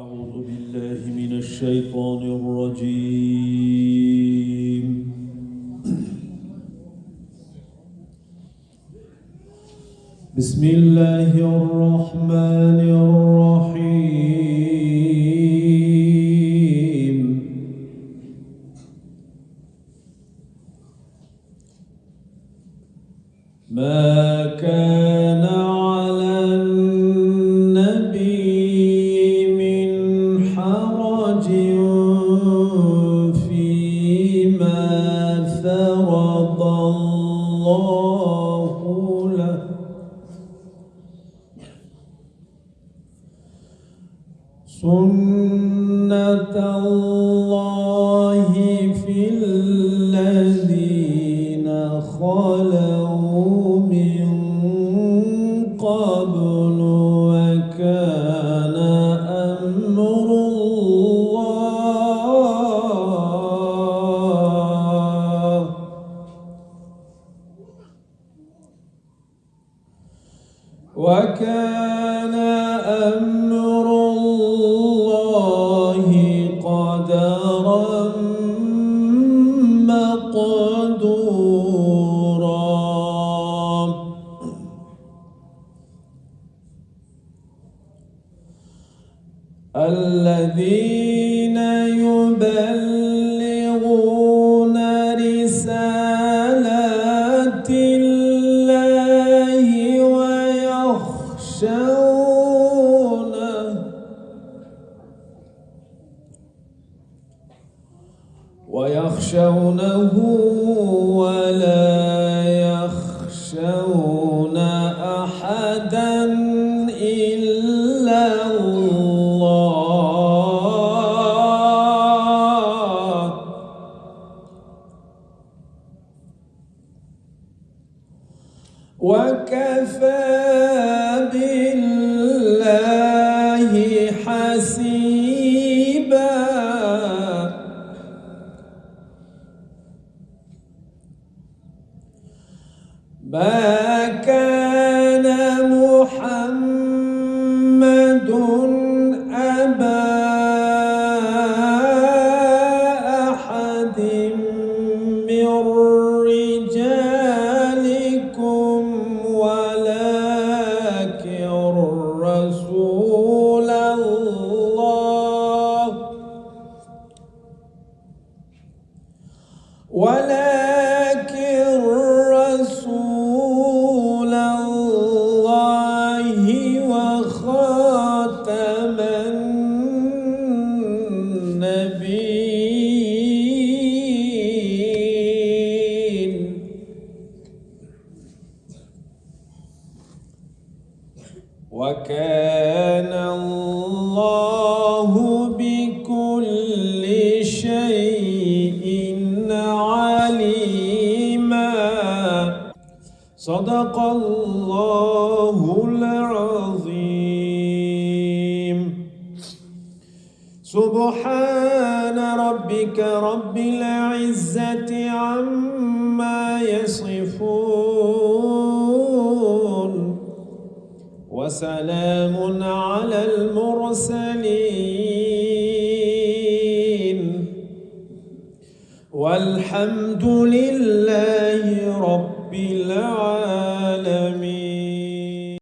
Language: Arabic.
أعوذ بالله من الشيطان الرجيم. بسم الله الرحمن الرحيم. ما كان فرض الله الله في الذين خلوا وكان أمر الله قدرا مقدورا. الذين يبلغون رسالات ويخشونه ولا يخشون أحدا إلا الله. وكفى بالله ما كان محمد أبا أحد من رجالكم رسول الله. ولكن وخاتم النبيين. وكان الله بكل شيء عليما. صدق الله العظيم. سبحان ربك رب العزة عما يصفون وسلام على المرسلين والحمد لله رب العالمين